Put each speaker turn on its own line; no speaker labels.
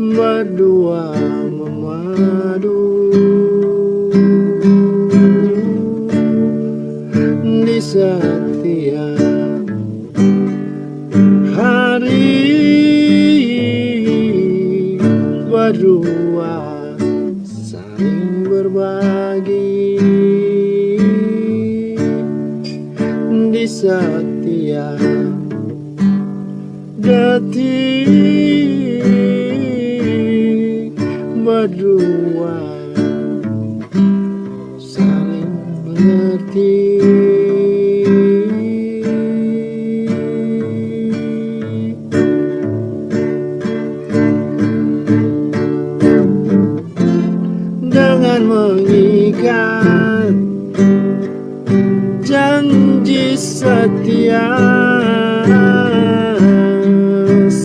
berdua memadu. Di setiap hari berdua saling berbagi. Di setiap detik berdua. Saling mengerti. Dengan mengikat janji setia